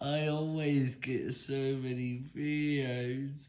I always get so many videos.